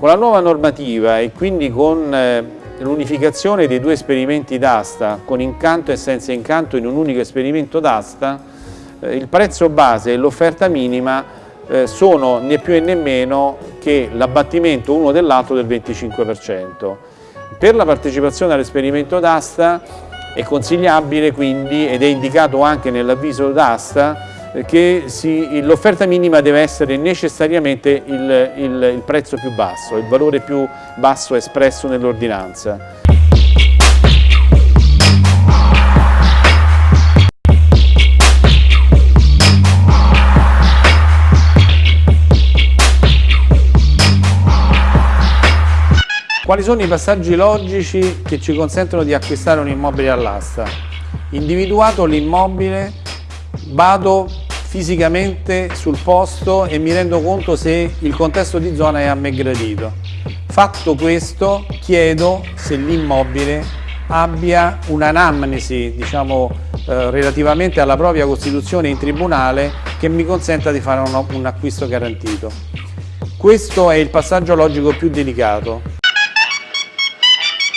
Con la nuova normativa e quindi con eh, l'unificazione dei due esperimenti d'asta, con incanto e senza incanto in un unico esperimento d'asta, eh, il prezzo base e l'offerta minima eh, sono né più né meno che l'abbattimento uno dell'altro del 25%. Per la partecipazione all'esperimento d'asta è consigliabile quindi, ed è indicato anche nell'avviso d'asta, che l'offerta minima deve essere necessariamente il, il, il prezzo più basso, il valore più basso espresso nell'ordinanza. Quali sono i passaggi logici che ci consentono di acquistare un immobile all'asta? Individuato l'immobile, vado fisicamente sul posto e mi rendo conto se il contesto di zona è a me gradito. Fatto questo chiedo se l'immobile abbia un'anamnesi diciamo, eh, relativamente alla propria costituzione in tribunale che mi consenta di fare un, un acquisto garantito. Questo è il passaggio logico più delicato